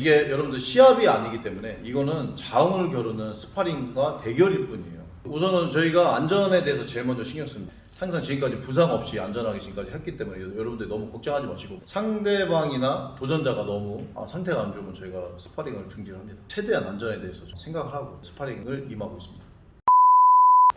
이게 여러분들 시합이 아니기 때문에 이거는 자웅을 겨루는 스파링과 대결일 뿐이에요. 우선은 저희가 안전에 대해서 제일 먼저 신경 씁니다. 항상 지금까지 부상 없이 안전하게 지금까지 했기 때문에 여러분들 너무 걱정하지 마시고 상대방이나 도전자가 너무 아, 상태가 안 좋으면 저희가 스파링을 중지합니다. 최대한 안전에 대해서 좀 생각을 하고 스파링을 임하고 있습니다.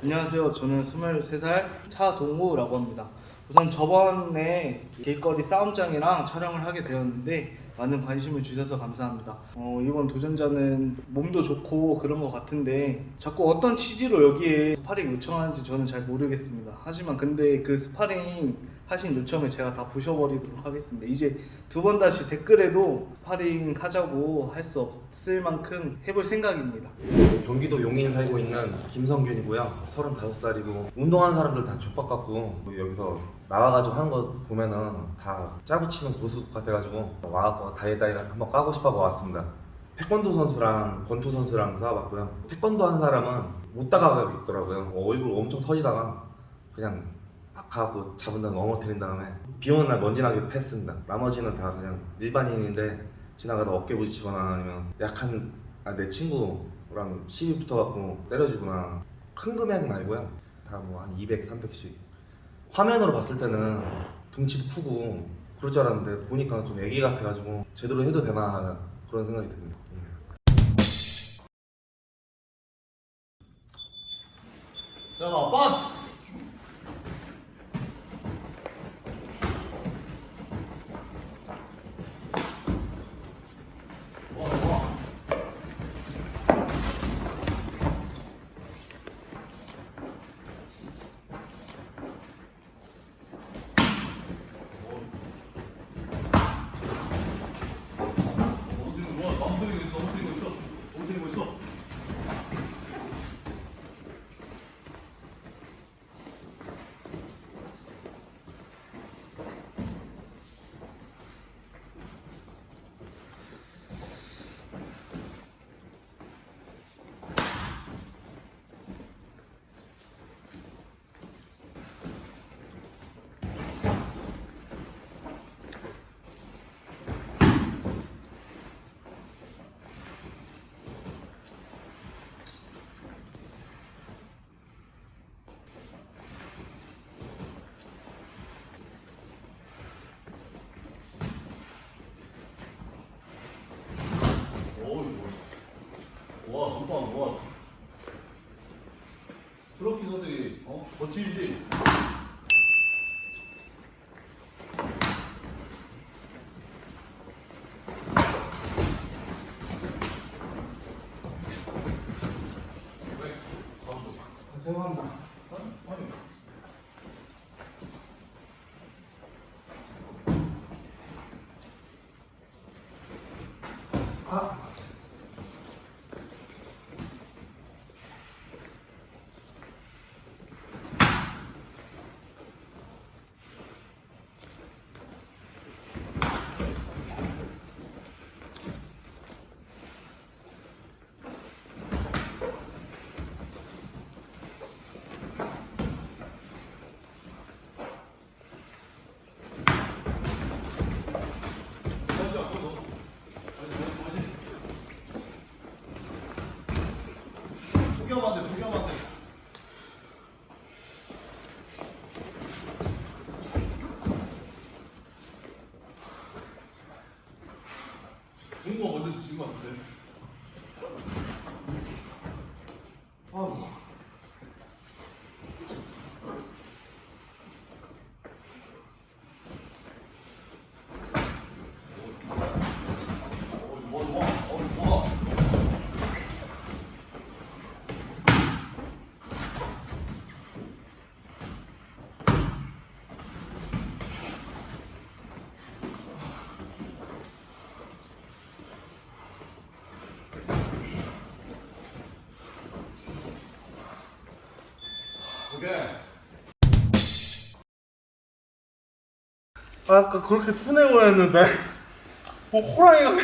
안녕하세요. 저는 23살 차동우라고 합니다. 우선 저번에 길거리 싸움짱이랑 촬영을 하게 되었는데 많은 관심을 주셔서 감사합니다. 어, 이번 도전자는 몸도 좋고 그런 것 같은데 자꾸 어떤 취지로 여기에 스파링 요청하는지 저는 잘 모르겠습니다. 하지만 근데 그 스파링 하신 요청을 제가 다 부셔버리도록 하겠습니다. 이제 두 번 다시 댓글에도 스파링 하자고 할 수 없을 만큼 해볼 생각입니다. 경기도 용인 살고 있는 김성균이고요. 35살이고 운동하는 사람들 다 족박 같고 여기서 나와가지고 하는 거 보면은 다 짜고 치는 고스톱 같아가지고 와갖고 다이다이 한번 까고 싶어서 왔습니다. 태권도 선수랑 권투 선수랑 싸워봤고요. 태권도 한 사람은 못 다가가겠더라고요. 얼굴 엄청 터지다가 그냥 막 가고 잡은 다음에 넘어뜨린 다음에 비 오는 날 먼지나게 패스입니다. 나머지는 다 그냥 일반인인데 지나가다 어깨 부딪히거나 아니면 약한 아, 내 친구랑 시비 붙어갖고 때려주거나 큰 금액은 아니고요. 다 뭐 한 200, 300씩. 화면으로 봤을 때는 덩치도 크고 그럴 줄 알았는데 보니까 좀 애기 같아가지고 제대로 해도 되나 그런 생각이 듭니다. 자, 박스! 와, 좋다, 와. 트로피서들이, 어? 거칠지? 죄송합니다. 구경만 돼, 구경만 돼. 중국 먼 아, 아까 그렇게 투내고 했는데. 뭐 호랑이가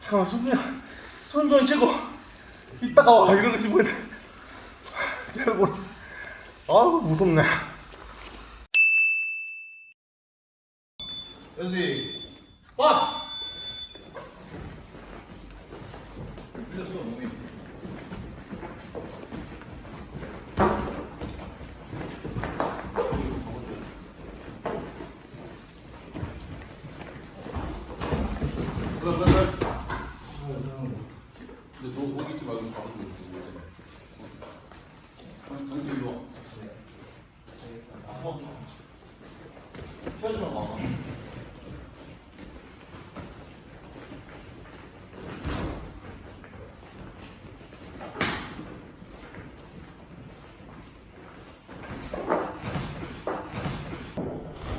잠깐만 손좀 손좀 쉬고 이따가 와. 이러고 싶은데. 여러분 아우 무섭네. 여기 박스! 밀렸어 뭐.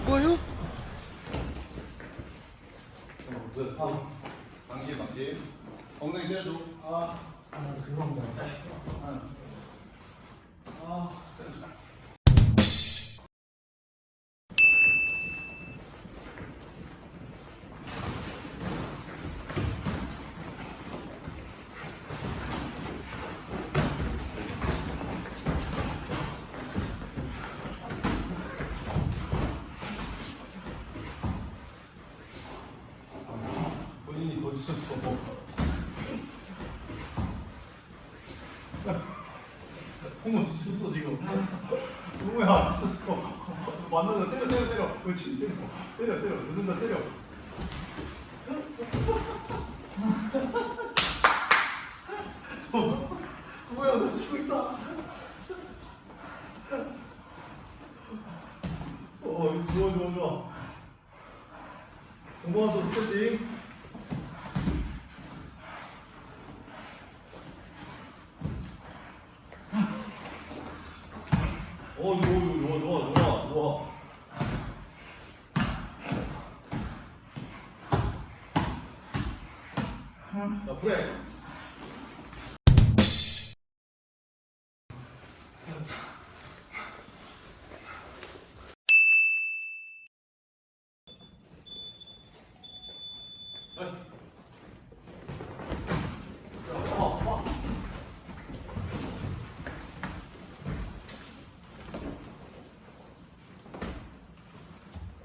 뭐요? 방심 방심. 엉덩이 때려줘. 아. 본인이 그렇지 때려 때려 때려 두손다 때려. 홍어야 너 치고 있다. 어 좋아 좋아 좋아. 고마워서 스케팅. 어, 좋아, 좋아, 좋아, 좋아, 좋아. 자, 브레이크.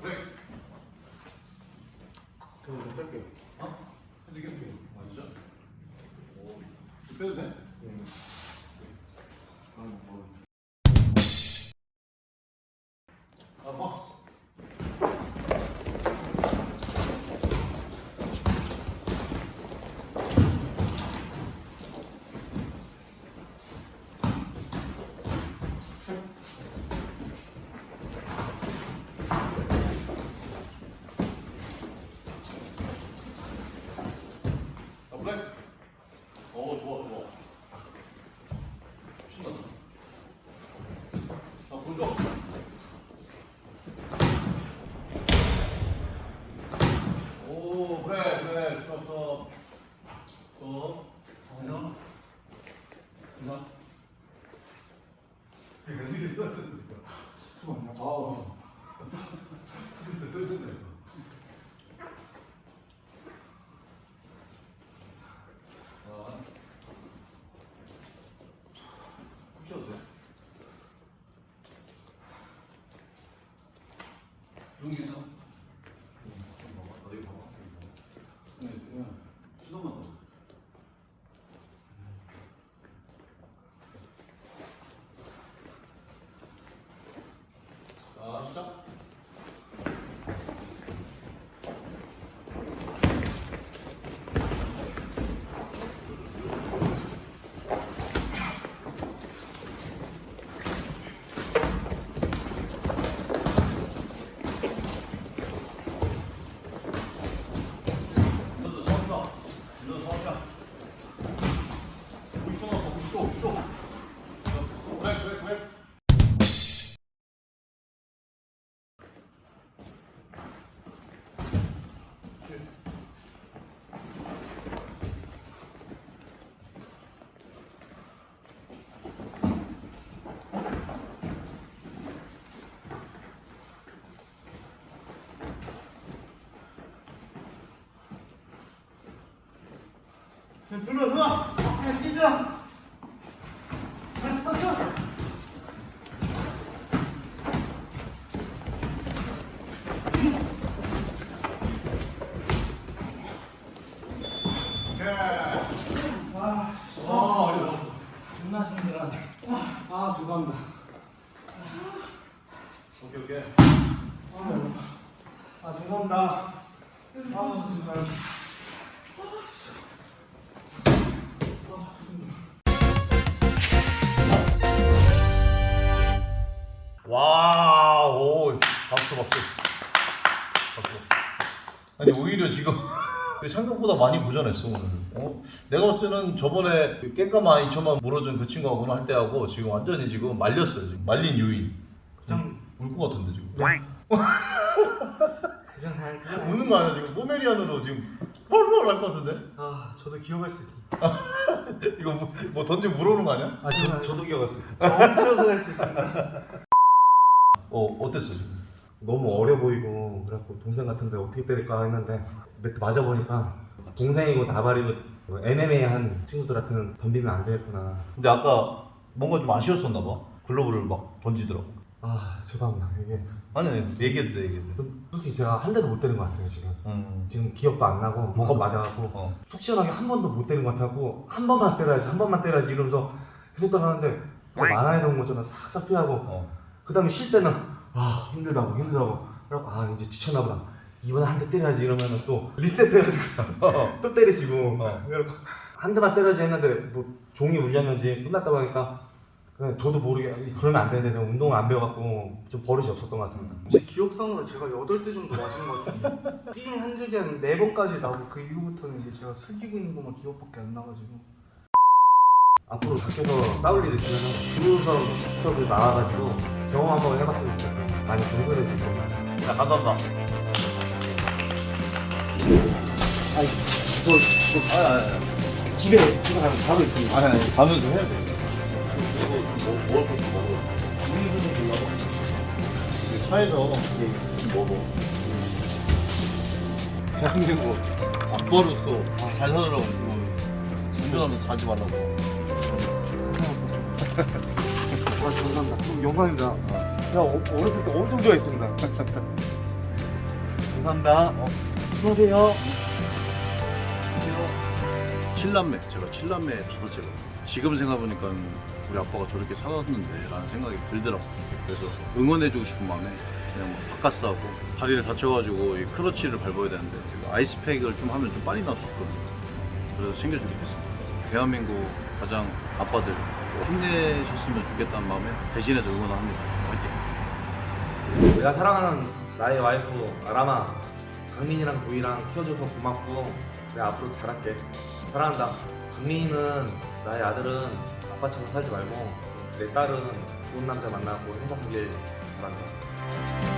브레이크. 저거 뺄게요. 어? 근데 이게 어떻게? 아, 진짜? 오, 빼도 돼? 아, 박스. 아, 블랙. 오, 좋아, 좋아. 신난다. 자, 보죠. 오, 스톱. 스톱. 그냥. 그냥. 이거 어디에 써야 되는데, 이거. 아. 이거. 아. 푹 쉬어도 돼. 이런 게 있나? 좀 봐봐. 여기 봐봐. 여기 봐봐. 네, 그냥 수동만 더. 자, 시작. 너도 서서. 너도 서서. 보이쇼 나서 보이쇼, 보이쇼. 그래, 그래, 그래. 들어, 들어. 그냥 뛰자. 아, 박수, 박수. 박수. 아니, 오히려 지금 생각보다 많이 고전했어, 오늘. 어? 내가 봤을 때는 저번에 그 깽까마 2천만 물어준 그 친구하고 오늘 할 때하고 지금 완전히 지금 말렸어요. 지금. 말린 요인. 그냥 울 것 같은데, 지금. 그냥 우는 거 아니야, 지금. 포메리안으로 지금 펄펄 할것 같은데? 아 저도 기억할 수 있습니다. 이거 뭐, 뭐 던지면 물어오는 거 아니야? 아 저도, 저도 기억할 수 있어요. 저 엎드려서 할 수 있습니다. 어, 어땠어, 지금? 너무 어려 보이고 그래갖고 동생 같은데 어떻게 때릴까 했는데 매트 맞아보니까 동생이고 나발이고 MMA 한 친구들한테는 덤비면 안 되겠구나 근데 아까 뭔가 좀 아쉬웠었나 봐. 글러브를 막 던지더라고. 아 죄송합니다 이게 아니, 아니, 얘기해도 돼, 얘기해도 돼. 좀 솔직히 제가 한 대도 못 때린 것 같아요 지금 음. 지금 기억도 안 나고 뭐가 맞아갖고 어. 속 시원하게 한 번도 못 때린 것 같아갖고 한 번만 때려야지 한 번만 때려야지 이러면서 계속 따라가는데 만화에 나온 것처럼 싹싹 피하고 어. 그 다음에 쉴 때는 아 힘들다고 힘들다고. 그래갖고 아 이제 지쳤나 보다. 이번에 한 대 때려야지 이러면은 또 리셋 해가지고 또 때리시고. 어. 그래갖고 한 대만 때려야지 했는데 뭐 종이 울렸는지 끝났다 보니까 그냥 저도 모르게 그러면 안 되는데 운동을 안 배워갖고 좀 버릇이 없었던 것 같습니다. 제 기억상으로 제가 8대 정도 맞은 것 같은데 띵한 적이 한 4번까지 나고 그 이후부터는 이제 제가 숙이고 있는 것만 기억밖에 안 나가지고 앞으로 밖에서 싸울 일 있으면 구우선부터 그 나와가지고 경험 한번 해봤으면 좋겠어요 많이 경솔해질 겁니다 자, 감사합니다. 아니 저, 저 아니, 아니, 아니. 집에 집에 가면 바로 있습니다 아니, 아니. 가면서 해야 돼. 그리고 뭐, 먹을 것도 먹어. 음료수도 골라봐. 이게 차에서 좀 먹어. 대한민국 아빠로서 잘 살으라고. 운전하면서 자지 말라고. 와 감사합니다. 좀 영광입니다. 제가 어, 어렸을 때 엄청 좋아했습니다. 감사합니다. 어, 수고하세요. 칠남매 제가 칠남매 다섯째가 지금 생각해보니까 우리 아빠가 저렇게 살았는데 라는 생각이 들더라고 그래서 응원해주고 싶은 마음에 그냥 막 바카스 하고 다리를 다쳐가지고 이 크러치를 밟아야 되는데 아이스팩을 좀 하면 좀 빨리 나올 수 있거든요. 그래서 챙겨주게 됐습니다. 대한민국 가장 아빠들 힘내셨으면 좋겠다는 마음에 대신해서 응원을 합니다. 화이팅! 내가 사랑하는 나의 와이프 아라마 강민이랑 도희랑 키워줘서 고맙고 내가 앞으로 잘할게. 사랑한다. 강민이는 나의 아들은 아빠처럼 살지 말고 내 딸은 좋은 남자 만나고 행복하길 바란다